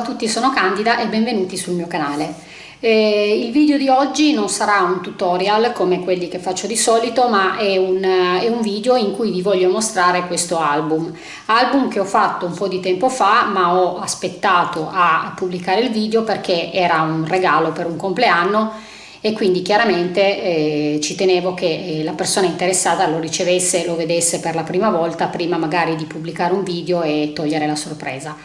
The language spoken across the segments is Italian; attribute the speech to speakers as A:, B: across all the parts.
A: tutti, sono Candida e benvenuti sul mio canale. Eh, il video di oggi non sarà un tutorial come quelli che faccio di solito, ma è un, è un video in cui vi voglio mostrare questo album. Album che ho fatto un po' di tempo fa, ma ho aspettato a pubblicare il video perché era un regalo per un compleanno e quindi chiaramente eh, ci tenevo che eh, la persona interessata lo ricevesse e lo vedesse per la prima volta prima magari di pubblicare un video e togliere la sorpresa.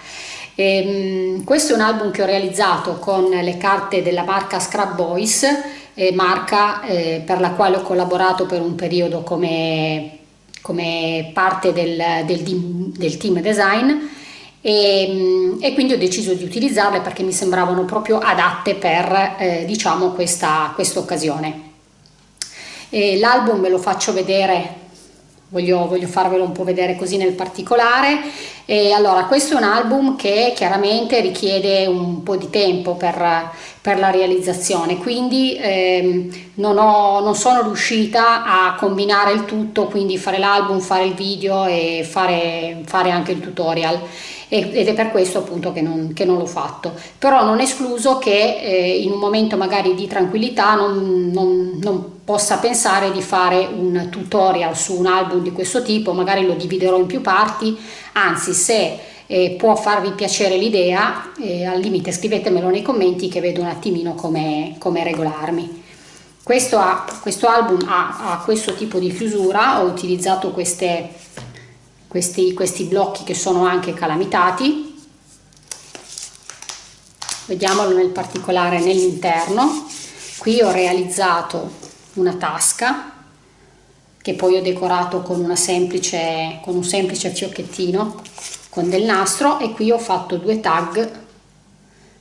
A: E, ehm, questo è un album che ho realizzato con le carte della marca Scrap Boys, eh, marca eh, per la quale ho collaborato per un periodo come, come parte del, del, del, team design e, ehm, e, quindi ho deciso di utilizzarle perché mi sembravano proprio adatte per eh, diciamo questa occasione. L'album ve lo faccio vedere Voglio, voglio, farvelo un po' vedere così nel particolare. E allora, questo è un album che chiaramente richiede un po' di tempo per, per la realizzazione, quindi ehm, non, ho, non, sono riuscita a combinare il tutto, quindi fare l'album, fare il video e fare, fare anche il tutorial. Ed è per questo appunto che non, che non l'ho fatto. Però non escluso che eh, in un momento magari di tranquillità non, non, non possa pensare di fare un tutorial su un album di questo tipo magari lo dividerò in più parti. Anzi se eh, può farvi piacere l'idea eh, al limite scrivetemelo nei commenti che vedo un attimino come, come regolarmi. Questo, ha, questo album ha, ha questo tipo di chiusura ho utilizzato queste questi, questi blocchi che sono anche calamitati. Vediamolo nel particolare nell'interno. Qui ho realizzato una tasca che poi ho decorato con, semplice, con un semplice fiocchettino con del nastro e qui ho fatto due tag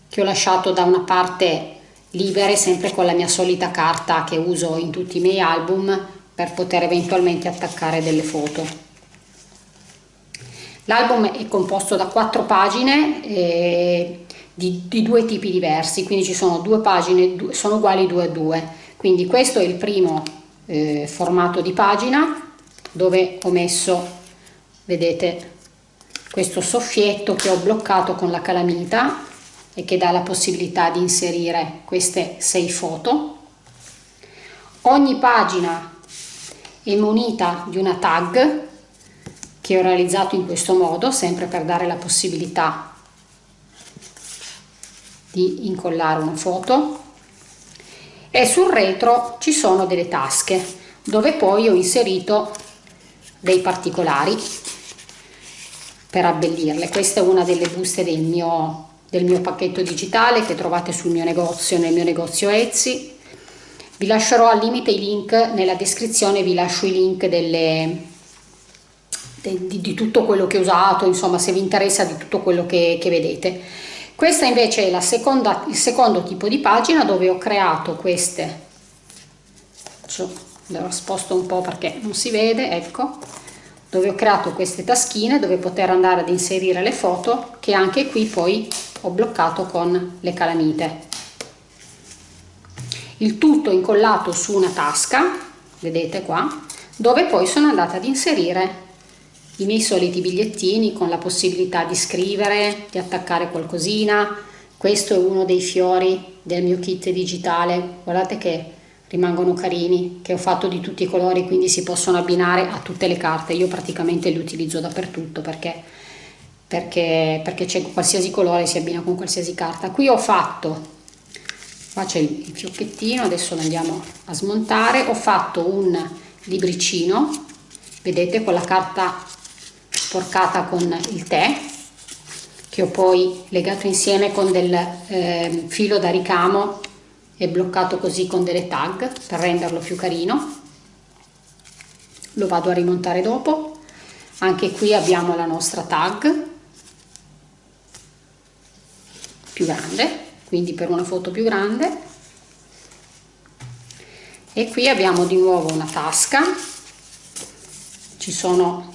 A: che ho lasciato da una parte libere sempre con la mia solita carta che uso in tutti i miei album per poter eventualmente attaccare delle foto L'album è composto da quattro pagine eh, di, di, due tipi diversi, quindi ci sono due pagine, sono uguali due a due. Quindi questo è il primo eh, formato di pagina dove ho messo, vedete, questo soffietto che ho bloccato con la calamita e che dà la possibilità di inserire queste sei foto. Ogni pagina è munita di una tag che ho realizzato in questo modo, sempre per dare la possibilità di incollare una foto e sul retro ci sono delle tasche dove poi ho inserito dei particolari per abbellirle. Questa è una delle buste del mio, del mio pacchetto digitale che trovate sul mio negozio, nel mio negozio Etsy. Vi lascerò al limite i link nella descrizione, vi lascio i link delle, di, di, tutto quello che ho usato, insomma se vi interessa di tutto quello che, che vedete. Questa invece è la seconda, il secondo tipo di pagina dove ho creato queste, lo sposto un po' perché non si vede, ecco, dove ho creato queste taschine dove poter andare ad inserire le foto che anche qui poi ho bloccato con le calamite. Il tutto incollato su una tasca, vedete qua, dove poi sono andata ad inserire i miei soliti bigliettini con la possibilità di scrivere, di attaccare qualcosina. Questo è uno dei fiori del mio kit digitale, guardate che rimangono carini, che ho fatto di tutti i colori, quindi si possono abbinare a tutte le carte. Io praticamente li utilizzo dappertutto perché, perché, perché c'è qualsiasi colore, si abbina con qualsiasi carta. Qui ho fatto, qua c'è il fiocchettino, adesso lo andiamo a smontare, ho fatto un libricino vedete con la carta sporcata con il tè che ho poi legato insieme con del eh, filo da ricamo e bloccato così con delle tag per renderlo più carino. Lo vado a rimontare dopo. Anche qui abbiamo la nostra tag più grande quindi per una foto più grande. E qui abbiamo di nuovo una tasca. Ci sono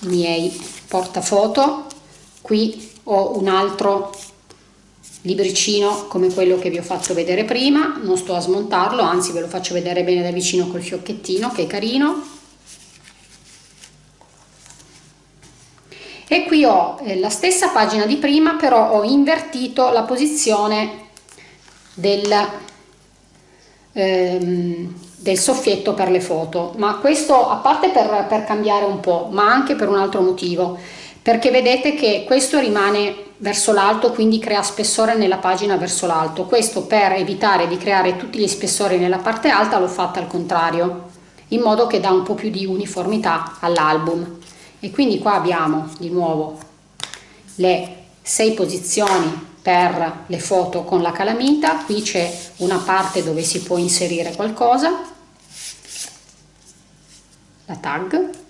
A: i miei portafoto. Qui ho un altro libricino come quello che vi ho fatto vedere prima non sto a smontarlo anzi ve lo faccio vedere bene da vicino col fiocchettino che è carino. E qui ho eh, la stessa pagina di prima però ho invertito la posizione del, ehm, del soffietto per le foto. Ma questo a parte per, per cambiare un po' ma anche per un altro motivo. Perché vedete che questo rimane verso l'alto quindi crea spessore nella pagina verso l'alto. Questo per evitare di creare tutti gli spessori nella parte alta l'ho fatta al contrario in modo che dà un po' più di uniformità all'album. E quindi qua abbiamo di nuovo le sei posizioni per le foto con la calamita. Qui c'è una parte dove si può inserire qualcosa la tag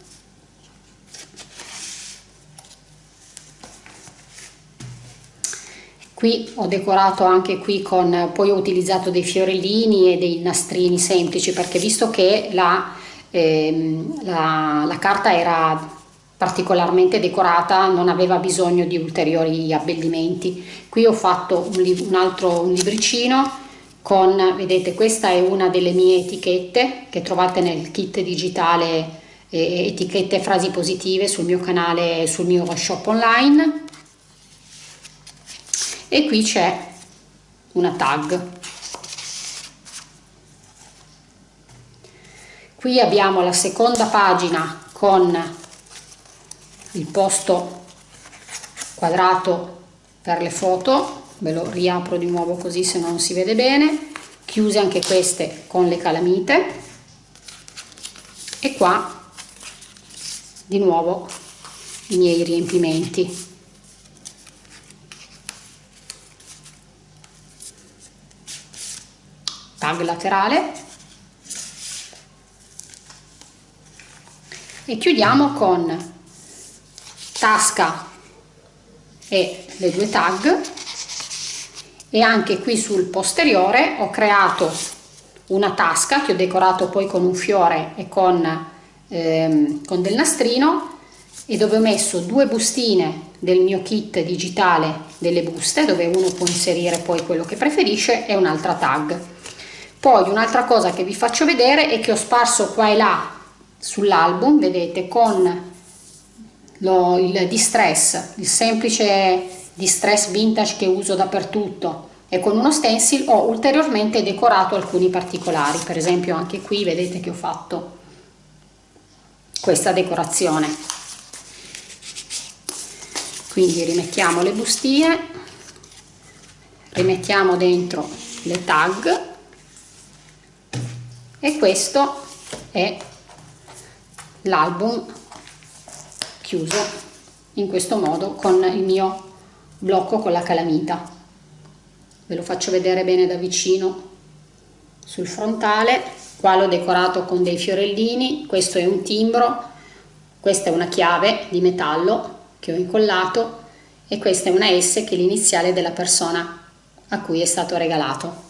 A: qui ho decorato anche qui con poi ho utilizzato dei fiorellini e dei nastrini semplici perché visto che la, ehm, la, la carta era particolarmente decorata non aveva bisogno di ulteriori abbellimenti. Qui ho fatto un, un altro un libricino con vedete questa è una delle mie etichette che trovate nel kit digitale eh, etichette frasi positive sul mio canale sul mio shop online e qui c'è una tag. Qui abbiamo la seconda pagina con il posto quadrato per le foto. Ve lo riapro di nuovo così se non si vede bene. Chiuse anche queste con le calamite. E qua di nuovo i miei riempimenti tag laterale. E chiudiamo con tasca e le due tag. E anche qui sul posteriore ho creato una tasca che ho decorato poi con un fiore e con, ehm, con del nastrino. E dove ho messo due bustine del mio kit digitale delle buste dove uno può inserire poi quello che preferisce e un'altra tag poi un'altra cosa che vi faccio vedere è che ho sparso qua e là sull'album vedete con lo, il distress, il semplice distress vintage che uso dappertutto. E con uno stencil ho ulteriormente decorato alcuni particolari, per esempio anche qui vedete che ho fatto questa decorazione. Quindi rimettiamo le bustine, rimettiamo dentro le tag e questo è l'album chiuso in questo modo con il mio blocco con la calamita. Ve lo faccio vedere bene da vicino sul frontale qua l'ho decorato con dei fiorellini questo è un timbro questa è una chiave di metallo che ho incollato e questa è una S che è l'iniziale della persona a cui è stato regalato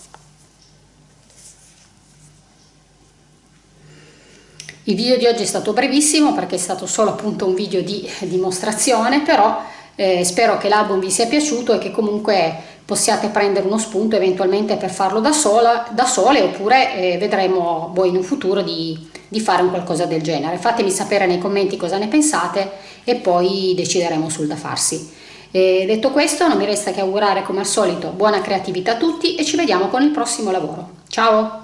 A: Il video di oggi è stato brevissimo perché è stato solo appunto un video di dimostrazione, però eh, spero che l'album vi sia piaciuto e che comunque possiate prendere uno spunto eventualmente per farlo da, sola, da sole oppure eh, vedremo voi in un futuro di, di fare un qualcosa del genere. Fatemi sapere nei commenti cosa ne pensate e poi decideremo sul da farsi. E detto questo non mi resta che augurare come al solito buona creatività a tutti e ci vediamo con il prossimo lavoro. Ciao!